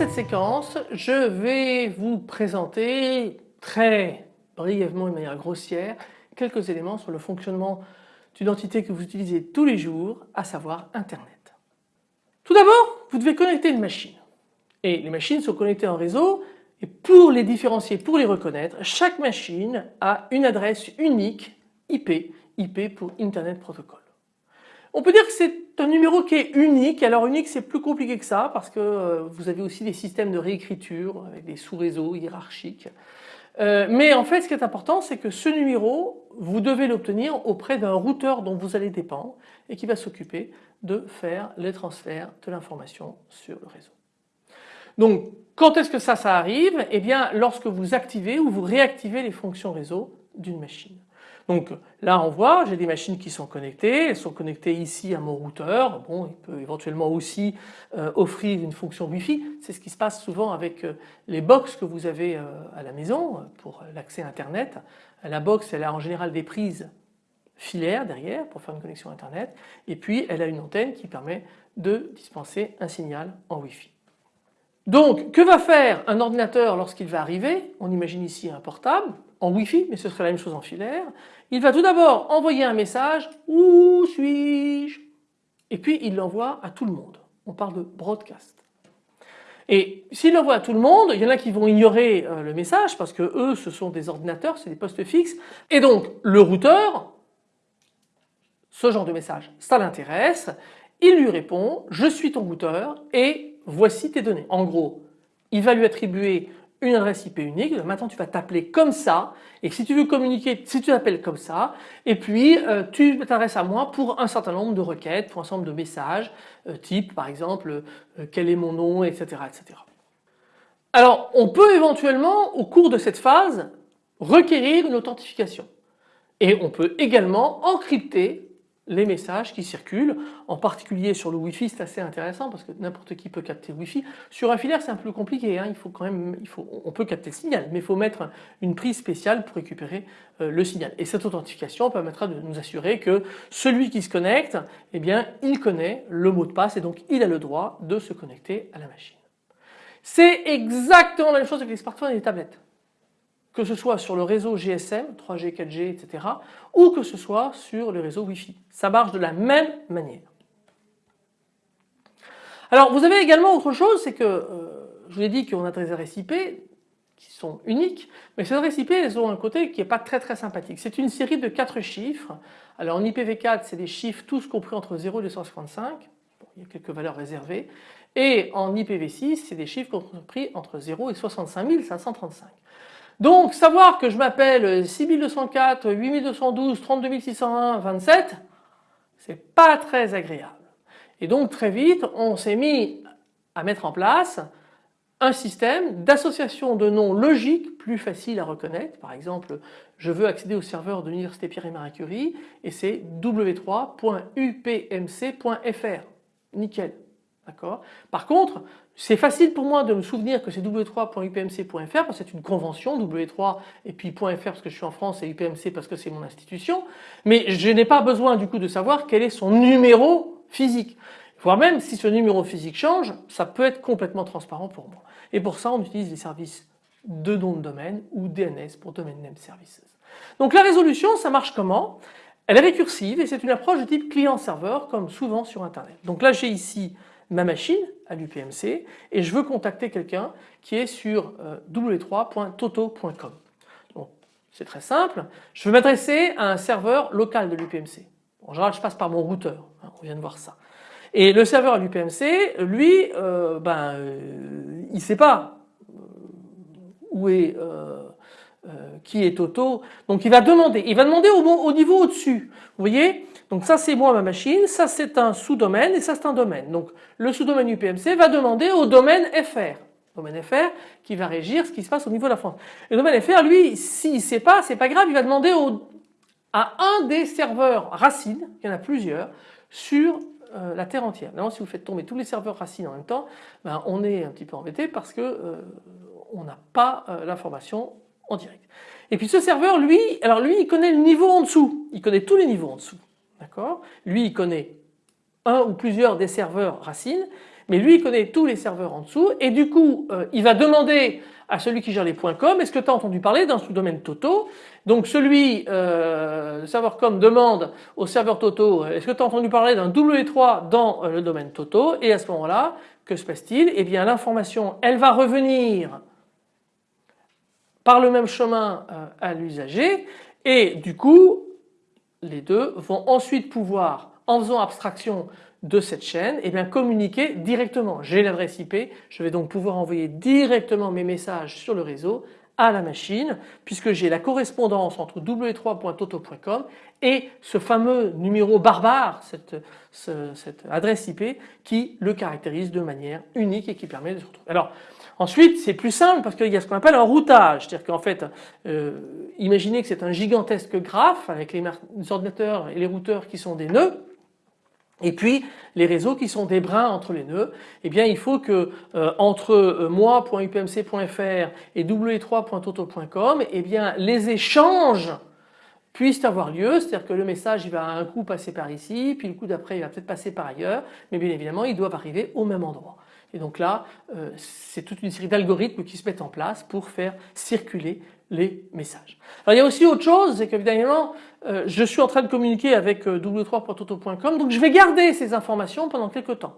cette séquence je vais vous présenter très brièvement et de manière grossière quelques éléments sur le fonctionnement d'une entité que vous utilisez tous les jours, à savoir Internet. Tout d'abord vous devez connecter une machine et les machines sont connectées en réseau et pour les différencier, pour les reconnaître, chaque machine a une adresse unique IP, IP pour Internet Protocol. On peut dire que c'est un numéro qui est unique. Alors unique c'est plus compliqué que ça parce que euh, vous avez aussi des systèmes de réécriture avec des sous-réseaux hiérarchiques. Euh, mais en fait ce qui est important c'est que ce numéro vous devez l'obtenir auprès d'un routeur dont vous allez dépendre et qui va s'occuper de faire les transferts de l'information sur le réseau. Donc quand est-ce que ça, ça arrive? Eh bien lorsque vous activez ou vous réactivez les fonctions réseau d'une machine. Donc là on voit j'ai des machines qui sont connectées, elles sont connectées ici à mon routeur, bon il peut éventuellement aussi euh, offrir une fonction Wi-Fi, c'est ce qui se passe souvent avec euh, les box que vous avez euh, à la maison pour l'accès internet. La box elle a en général des prises filaires derrière pour faire une connexion internet et puis elle a une antenne qui permet de dispenser un signal en Wi-Fi. Donc que va faire un ordinateur lorsqu'il va arriver? On imagine ici un portable en Wi-Fi mais ce serait la même chose en filaire. Il va tout d'abord envoyer un message Où suis-je? Et puis il l'envoie à tout le monde. On parle de broadcast. Et s'il l'envoie à tout le monde, il y en a qui vont ignorer euh, le message parce que eux ce sont des ordinateurs, c'est des postes fixes et donc le routeur, ce genre de message ça l'intéresse, il lui répond je suis ton routeur et voici tes données. En gros, il va lui attribuer une adresse IP unique, maintenant tu vas t'appeler comme ça et si tu veux communiquer, si tu t'appelles comme ça et puis euh, tu t'adresses à moi pour un certain nombre de requêtes, pour un certain nombre de messages euh, type par exemple euh, quel est mon nom etc. etc. Alors on peut éventuellement au cours de cette phase requérir une authentification et on peut également encrypter les messages qui circulent, en particulier sur le Wi-Fi c'est assez intéressant parce que n'importe qui peut capter le Wi-Fi. Sur un filaire c'est un peu compliqué, hein. il faut quand même, on peut capter le signal mais il faut mettre une prise spéciale pour récupérer euh, le signal. Et cette authentification permettra de nous assurer que celui qui se connecte, eh bien il connaît le mot de passe et donc il a le droit de se connecter à la machine. C'est exactement la même chose avec les smartphones et les tablettes que ce soit sur le réseau GSM, 3G, 4G, etc. ou que ce soit sur le réseau Wi-Fi. Ça marche de la même manière. Alors vous avez également autre chose, c'est que euh, je vous ai dit qu'on a des adresses IP qui sont uniques, mais ces adresses IP elles ont un côté qui n'est pas très très sympathique. C'est une série de 4 chiffres. Alors en IPv4 c'est des chiffres tous compris entre 0 et 255, il y a quelques valeurs réservées, et en IPv6 c'est des chiffres compris entre 0 et 65 535. Donc savoir que je m'appelle 6204, 8212, 32601, 27, c'est pas très agréable. Et donc très vite on s'est mis à mettre en place un système d'association de noms logiques plus facile à reconnaître. Par exemple, je veux accéder au serveur de l'Université Pierre et Marie Curie et c'est w3.upmc.fr. Nickel. Par contre, c'est facile pour moi de me souvenir que c'est w3.upmc.fr parce que c'est une convention, w3 et puis .fr parce que je suis en France et upmc parce que c'est mon institution, mais je n'ai pas besoin du coup de savoir quel est son numéro physique. Voire même si ce numéro physique change, ça peut être complètement transparent pour moi. Et pour ça on utilise les services de nom de domaine ou DNS pour Domain Name Services. Donc la résolution ça marche comment? Elle est récursive et c'est une approche de type client-serveur comme souvent sur internet. Donc là j'ai ici ma machine à l'UPMC et je veux contacter quelqu'un qui est sur euh, w3.toto.com. c'est très simple, je veux m'adresser à un serveur local de l'UPMC. En général je passe par mon routeur, hein, on vient de voir ça. Et le serveur à l'UPMC, lui, euh, ben, euh, il ne sait pas où est qui est Toto. Donc il va demander, il va demander au, au niveau au-dessus. Vous voyez Donc ça c'est moi ma machine, ça c'est un sous-domaine et ça c'est un domaine. Donc le sous-domaine UPMC va demander au domaine FR. Domaine FR qui va régir ce qui se passe au niveau de la France. Le domaine FR lui s'il ne sait pas c'est pas grave il va demander à un des serveurs racines, il y en a plusieurs, sur euh, la terre entière. Maintenant si vous faites tomber tous les serveurs racines en même temps, ben, on est un petit peu embêté parce que euh, on n'a pas euh, l'information en direct. Et puis ce serveur, lui, alors lui, il connaît le niveau en dessous. Il connaît tous les niveaux en dessous. D'accord? Lui, il connaît un ou plusieurs des serveurs racines, mais lui il connaît tous les serveurs en dessous. Et du coup euh, il va demander à celui qui gère les points com est-ce que tu as entendu parler d'un sous-domaine Toto? Donc celui, euh, le serveur com demande au serveur Toto est-ce que tu as entendu parler d'un W3 dans le domaine Toto? Et à ce moment-là que se passe-t-il? Eh bien l'information elle va revenir par le même chemin à l'usager. Et du coup les deux vont ensuite pouvoir en faisant abstraction de cette chaîne eh bien communiquer directement. J'ai l'adresse IP, je vais donc pouvoir envoyer directement mes messages sur le réseau à la machine puisque j'ai la correspondance entre w3.toto.com et ce fameux numéro barbare, cette, adresse IP qui le caractérise de manière unique et qui permet de se retrouver. Alors ensuite c'est plus simple parce qu'il y a ce qu'on appelle un routage, c'est-à-dire qu'en fait euh, imaginez que c'est un gigantesque graphe avec les ordinateurs et les routeurs qui sont des nœuds et puis les réseaux qui sont des brins entre les nœuds, eh bien il faut que euh, entre euh, moi.upmc.fr et w3.toto.com, eh bien les échanges puissent avoir lieu, c'est-à-dire que le message va un coup passer par ici, puis le coup d'après il va peut-être passer par ailleurs, mais bien évidemment ils doivent arriver au même endroit. Et donc là, euh, c'est toute une série d'algorithmes qui se mettent en place pour faire circuler les messages. Alors il y a aussi autre chose, c'est qu'évidemment euh, je suis en train de communiquer avec euh, w3.toto.com donc je vais garder ces informations pendant quelques temps.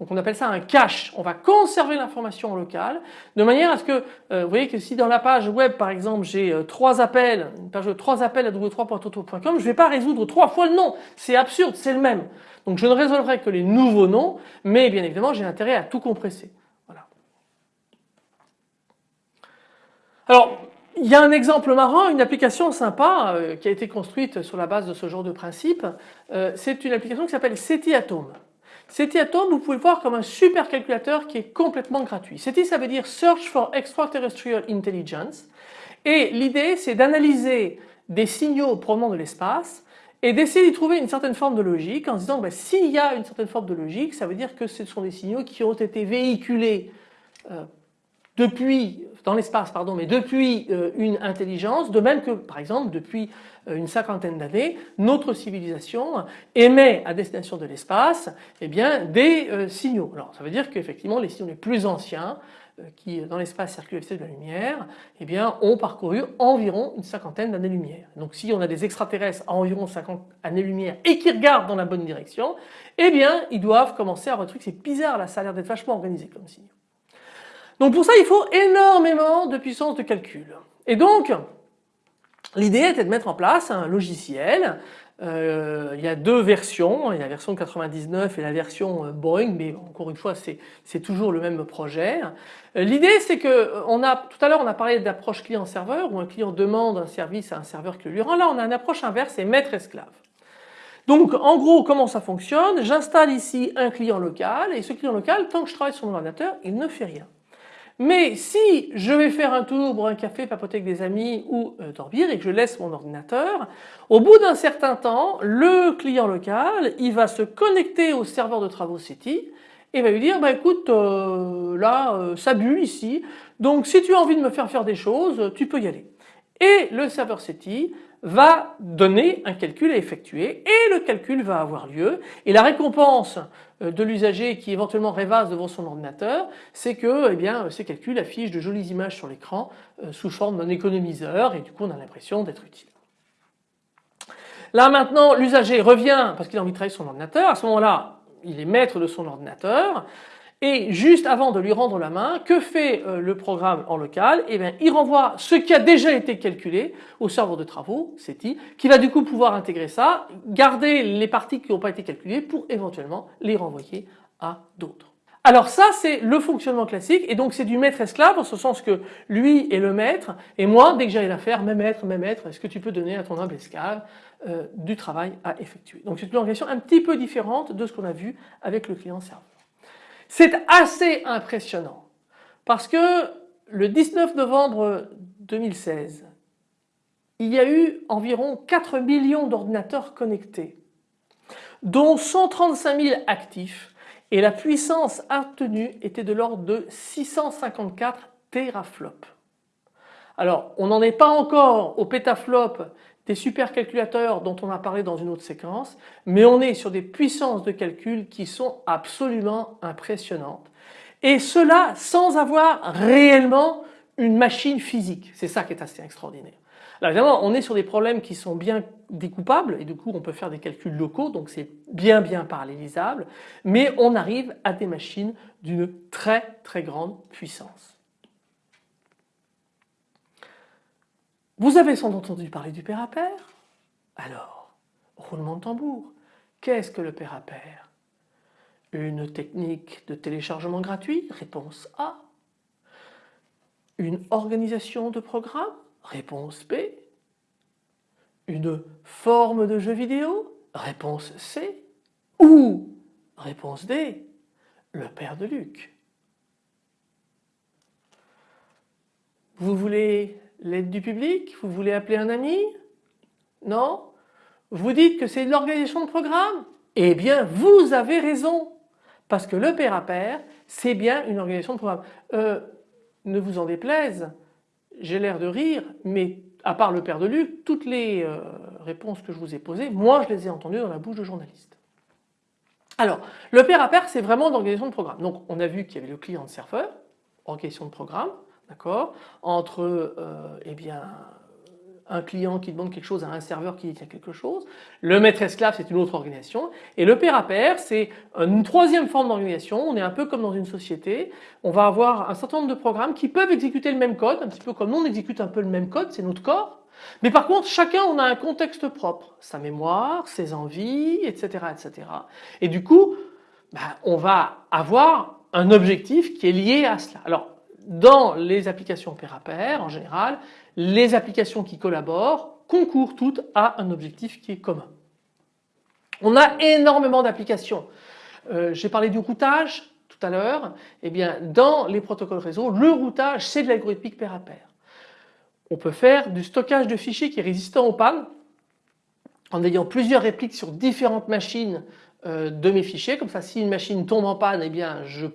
Donc on appelle ça un cache, on va conserver l'information locale de manière à ce que, euh, vous voyez que si dans la page web par exemple j'ai trois appels, une page de trois appels à w3.toto.com, je ne vais pas résoudre trois fois le nom, c'est absurde, c'est le même. Donc je ne résolverai que les nouveaux noms, mais bien évidemment j'ai intérêt à tout compresser. Voilà. Alors il y a un exemple marrant, une application sympa euh, qui a été construite sur la base de ce genre de principe. Euh, c'est une application qui s'appelle SETI Atom. SETI Atom, vous pouvez le voir comme un super calculateur qui est complètement gratuit. SETI, ça veut dire Search for Extraterrestrial Intelligence. Et l'idée, c'est d'analyser des signaux provenant de l'espace et d'essayer d'y trouver une certaine forme de logique en se disant ben, s'il y a une certaine forme de logique, ça veut dire que ce sont des signaux qui ont été véhiculés euh, depuis dans l'espace pardon mais depuis euh, une intelligence de même que par exemple depuis euh, une cinquantaine d'années notre civilisation émet à destination de l'espace eh bien des euh, signaux. Alors ça veut dire qu'effectivement les signaux les plus anciens qui dans l'espace circulent à de la lumière eh bien ont parcouru environ une cinquantaine d'années-lumière. Donc si on a des extraterrestres à environ 50 années-lumière et qui regardent dans la bonne direction eh bien ils doivent commencer à retrouver c'est bizarre là ça a l'air d'être vachement organisé comme signaux. Donc pour ça il faut énormément de puissance de calcul. Et donc l'idée était de mettre en place un logiciel. Euh, il y a deux versions, il y a la version 99 et la version euh, Boeing, mais encore une fois c'est toujours le même projet. Euh, l'idée c'est que tout à l'heure on a parlé d'approche client-serveur où un client demande un service à un serveur qui lui rend. Là on a une approche inverse, c'est maître-esclave. Donc en gros comment ça fonctionne? J'installe ici un client local et ce client local tant que je travaille sur mon ordinateur il ne fait rien. Mais si je vais faire un tour, boire un café, papoter avec des amis ou euh, dormir et que je laisse mon ordinateur, au bout d'un certain temps, le client local, il va se connecter au serveur de travaux City et va lui dire bah écoute euh, là euh, ça bulle ici donc si tu as envie de me faire faire des choses tu peux y aller. Et le serveur City va donner un calcul à effectuer et le calcul va avoir lieu. Et la récompense euh, de l'usager qui éventuellement rêvasse devant son ordinateur c'est que eh bien, ces calculs affichent de jolies images sur l'écran euh, sous forme d'un économiseur et du coup on a l'impression d'être utile. Là maintenant l'usager revient parce qu'il a envie de travailler son ordinateur, à ce moment-là il est maître de son ordinateur, et juste avant de lui rendre la main, que fait euh, le programme en local? Eh bien, il renvoie ce qui a déjà été calculé au serveur de travaux, SETI, qui va du coup pouvoir intégrer ça, garder les parties qui n'ont pas été calculées pour éventuellement les renvoyer à d'autres. Alors ça c'est le fonctionnement classique et donc c'est du maître esclave en ce sens que lui est le maître et moi dès que j'arrive à faire mes maîtres, mes maîtres, est-ce que tu peux donner à ton humble esclave euh, du travail à effectuer? Donc c'est une organisation un petit peu différente de ce qu'on a vu avec le client serveur. C'est assez impressionnant parce que le 19 novembre 2016, il y a eu environ 4 millions d'ordinateurs connectés, dont 135 000 actifs et la puissance obtenue était de l'ordre de 654 teraflops. Alors on n'en est pas encore au pétaflop des supercalculateurs dont on a parlé dans une autre séquence, mais on est sur des puissances de calcul qui sont absolument impressionnantes. Et cela sans avoir réellement une machine physique. C'est ça qui est assez extraordinaire. Alors évidemment on est sur des problèmes qui sont bien découpables et du coup on peut faire des calculs locaux donc c'est bien bien parallélisable mais on arrive à des machines d'une très très grande puissance. Vous avez sans doute entendu parler du père à pair Alors, roulement de tambour, qu'est-ce que le père à pair Une technique de téléchargement gratuit? Réponse A. Une organisation de programme? Réponse B. Une forme de jeu vidéo? Réponse C. Ou, réponse D, le père de Luc. Vous voulez l'aide du public Vous voulez appeler un ami? Non? Vous dites que c'est l'organisation de programme? Eh bien vous avez raison parce que le pair à pair c'est bien une organisation de programme. Euh, ne vous en déplaise, j'ai l'air de rire mais à part le père de Luc, toutes les euh, réponses que je vous ai posées, moi je les ai entendues dans la bouche de journalistes. Alors le pair à pair c'est vraiment l'organisation de programme. Donc on a vu qu'il y avait le client de serveur, organisation de programme, d'accord, entre euh, eh bien, un client qui demande quelque chose à un serveur qui détient quelque chose, le maître esclave c'est une autre organisation et le pair à pair c'est une troisième forme d'organisation, on est un peu comme dans une société, on va avoir un certain nombre de programmes qui peuvent exécuter le même code, un petit peu comme nous on exécute un peu le même code, c'est notre corps, mais par contre chacun on a un contexte propre, sa mémoire, ses envies, etc. etc. Et du coup bah, on va avoir un objectif qui est lié à cela. Alors dans les applications pair à pair, en général, les applications qui collaborent concourent toutes à un objectif qui est commun. On a énormément d'applications. Euh, j'ai parlé du routage tout à l'heure. Eh bien, dans les protocoles réseau, le routage, c'est de l'algorithmique pair à pair. On peut faire du stockage de fichiers qui est résistant aux pannes en ayant plusieurs répliques sur différentes machines euh, de mes fichiers. Comme ça, si une machine tombe en panne, eh bien, je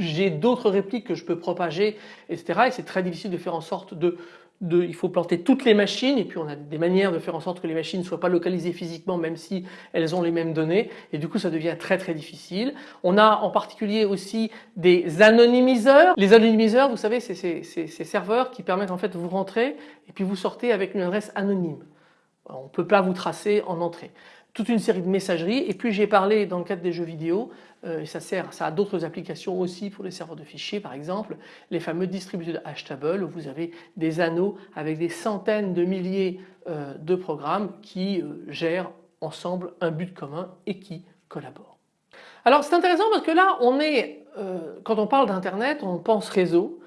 j'ai d'autres répliques que je peux propager, etc. Et c'est très difficile de faire en sorte de, il faut planter toutes les machines et puis on a des manières de faire en sorte que les machines ne soient pas localisées physiquement même si elles ont les mêmes données et du coup ça devient très très difficile. On a en particulier aussi des anonymiseurs. Les anonymiseurs vous savez c'est ces serveurs qui permettent en fait de vous rentrer et puis vous sortez avec une adresse anonyme. On ne peut pas vous tracer en entrée toute une série de messageries. Et puis j'ai parlé dans le cadre des jeux vidéo euh, ça sert, ça a d'autres applications aussi pour les serveurs de fichiers par exemple, les fameux distributeurs hashtable où vous avez des anneaux avec des centaines de milliers euh, de programmes qui euh, gèrent ensemble un but commun et qui collaborent. Alors c'est intéressant parce que là on est, quand on parle d'internet on pense réseau.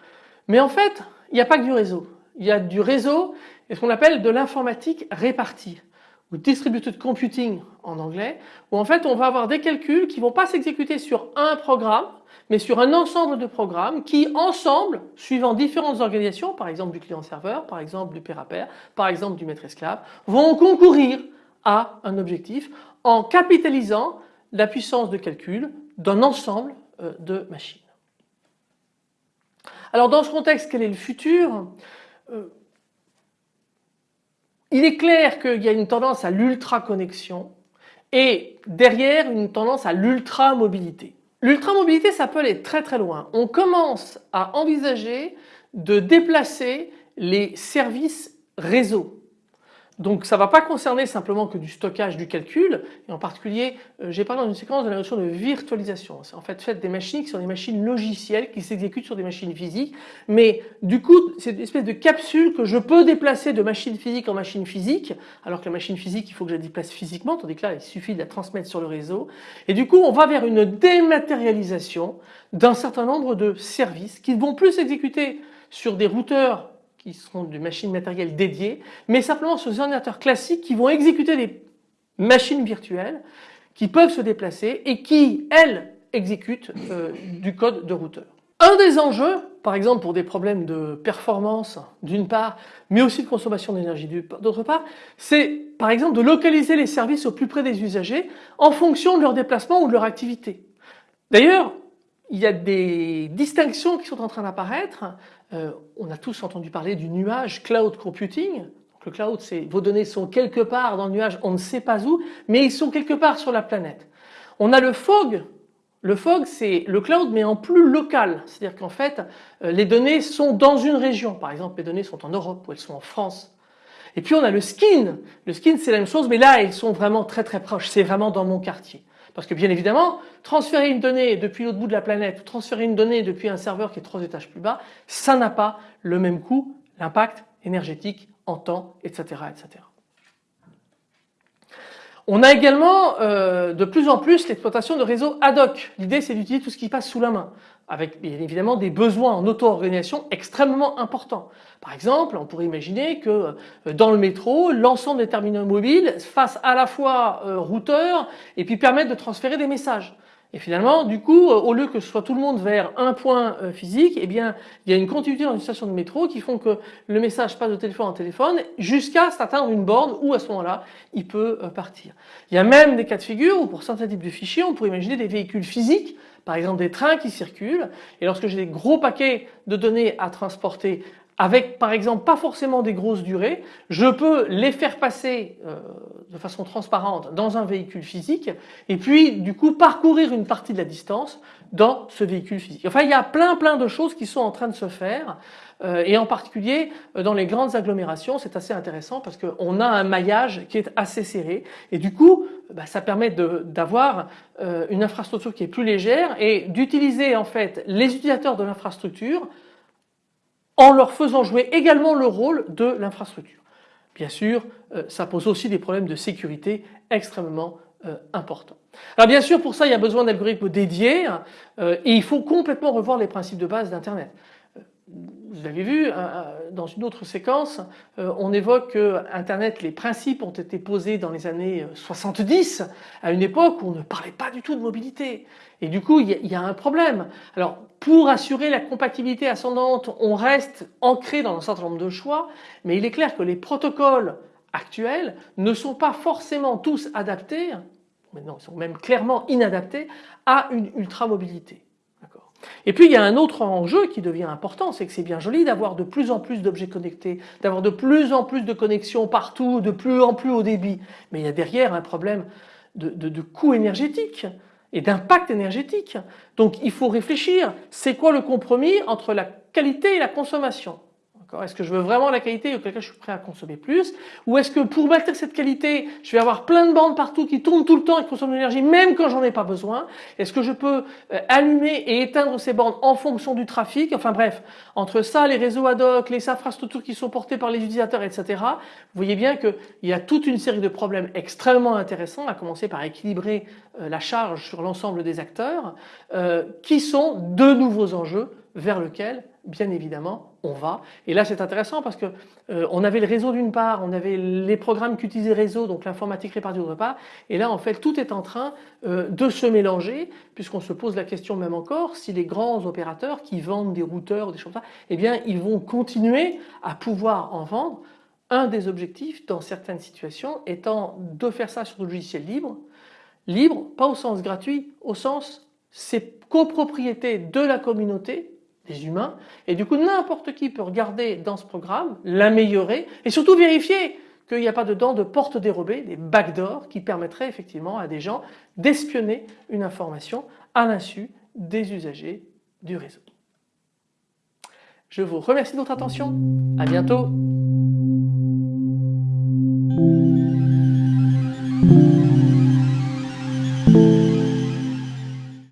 Mais en fait il n'y a pas que du réseau, il y a du réseau et ce qu'on appelle de l'informatique répartie ou distributed computing en anglais, où en fait on va avoir des calculs qui vont pas s'exécuter sur un programme, mais sur un ensemble de programmes qui ensemble, suivant différentes organisations, par exemple du client-serveur, par exemple du pair à pair, par exemple du maître-esclave, vont concourir à un objectif en capitalisant la puissance de calcul d'un ensemble euh, de machines. Alors dans ce contexte, quel est le futur? Euh, il est clair qu'il y a une tendance à l'ultra-connexion et derrière une tendance à l'ultra-mobilité. L'ultra-mobilité ça peut aller très très loin. On commence à envisager de déplacer les services réseau donc ça ne va pas concerner simplement que du stockage du calcul. Et en particulier euh, j'ai parlé dans une séquence de la notion de virtualisation. C'est en fait fait des machines qui sont des machines logicielles qui s'exécutent sur des machines physiques. Mais du coup c'est une espèce de capsule que je peux déplacer de machine physique en machine physique alors que la machine physique il faut que je la déplace physiquement tandis que là il suffit de la transmettre sur le réseau. Et du coup on va vers une dématérialisation d'un certain nombre de services qui ne vont plus s'exécuter sur des routeurs qui seront des machines matérielles dédiées, mais simplement sur des ordinateurs classiques qui vont exécuter des machines virtuelles qui peuvent se déplacer et qui, elles, exécutent euh, du code de routeur. Un des enjeux, par exemple pour des problèmes de performance d'une part, mais aussi de consommation d'énergie d'autre part, c'est par exemple de localiser les services au plus près des usagers en fonction de leur déplacement ou de leur activité. D'ailleurs, il y a des distinctions qui sont en train d'apparaître. Euh, on a tous entendu parler du nuage cloud computing. le cloud, c'est vos données sont quelque part dans le nuage, on ne sait pas où, mais ils sont quelque part sur la planète. On a le fog. Le fog, c'est le cloud, mais en plus local. C'est-à-dire qu'en fait, euh, les données sont dans une région. Par exemple, les données sont en Europe ou elles sont en France. Et puis on a le skin. Le skin, c'est la même chose, mais là, ils sont vraiment très très proches. C'est vraiment dans mon quartier. Parce que bien évidemment, transférer une donnée depuis l'autre bout de la planète ou transférer une donnée depuis un serveur qui est trois étages plus bas, ça n'a pas le même coût, l'impact énergétique en temps, etc. etc. On a également euh, de plus en plus l'exploitation de réseaux ad hoc. L'idée c'est d'utiliser tout ce qui passe sous la main avec bien évidemment des besoins en auto-organisation extrêmement importants. Par exemple, on pourrait imaginer que euh, dans le métro, l'ensemble des terminaux mobiles fassent à la fois euh, routeur et puis permettent de transférer des messages. Et finalement, du coup, euh, au lieu que ce soit tout le monde vers un point euh, physique, eh bien, il y a une continuité dans une station de métro qui font que le message passe de téléphone en téléphone jusqu'à atteindre une borne où à ce moment-là, il peut euh, partir. Il y a même des cas de figure où pour certains types de fichiers, on pourrait imaginer des véhicules physiques, par exemple des trains qui circulent. Et lorsque j'ai des gros paquets de données à transporter avec par exemple pas forcément des grosses durées, je peux les faire passer euh, de façon transparente dans un véhicule physique et puis du coup parcourir une partie de la distance dans ce véhicule physique. Enfin il y a plein plein de choses qui sont en train de se faire euh, et en particulier euh, dans les grandes agglomérations c'est assez intéressant parce qu'on a un maillage qui est assez serré et du coup bah, ça permet d'avoir une infrastructure qui est plus légère et d'utiliser en fait les utilisateurs de l'infrastructure en leur faisant jouer également le rôle de l'infrastructure. Bien sûr, euh, ça pose aussi des problèmes de sécurité extrêmement euh, importants. Alors bien sûr, pour ça, il y a besoin d'algorithmes dédiés euh, et il faut complètement revoir les principes de base d'Internet vous avez vu, euh, euh, dans une autre séquence, euh, on évoque que Internet, les principes ont été posés dans les années 70, à une époque où on ne parlait pas du tout de mobilité. Et du coup, il y a un problème. Alors, pour assurer la compatibilité ascendante, on reste ancré dans un certain nombre de choix, mais il est clair que les protocoles actuels ne sont pas forcément tous adaptés, maintenant ils sont même clairement inadaptés, à une ultra-mobilité. Et puis il y a un autre enjeu qui devient important, c'est que c'est bien joli d'avoir de plus en plus d'objets connectés, d'avoir de plus en plus de connexions partout, de plus en plus haut débit. Mais il y a derrière un problème de, coût énergétique et d'impact énergétique. Donc il faut réfléchir, c'est quoi le compromis entre la qualité et la consommation? Est-ce que je veux vraiment la qualité auquel cas je suis prêt à consommer plus? Ou est-ce que pour maintenir cette qualité, je vais avoir plein de bandes partout qui tournent tout le temps et qui consomment de l'énergie même quand j'en ai pas besoin? Est-ce que je peux euh, allumer et éteindre ces bandes en fonction du trafic? Enfin bref, entre ça, les réseaux ad hoc, les infrastructures qui sont portées par les utilisateurs, etc. Vous voyez bien qu'il y a toute une série de problèmes extrêmement intéressants, à commencer par équilibrer euh, la charge sur l'ensemble des acteurs, euh, qui sont de nouveaux enjeux vers lesquels bien évidemment on va. Et là c'est intéressant parce que euh, on avait le réseau d'une part, on avait les programmes qu'utilisait réseau, donc l'informatique répartie d'autre part, et là en fait tout est en train euh, de se mélanger puisqu'on se pose la question même encore si les grands opérateurs qui vendent des routeurs ou des choses comme ça, eh bien ils vont continuer à pouvoir en vendre. Un des objectifs dans certaines situations étant de faire ça sur le logiciel libre, libre pas au sens gratuit, au sens c'est copropriété de la communauté des humains. Et du coup n'importe qui peut regarder dans ce programme, l'améliorer et surtout vérifier qu'il n'y a pas dedans de portes dérobées, des backdoors qui permettraient effectivement à des gens d'espionner une information à l'insu des usagers du réseau. Je vous remercie de votre attention, à bientôt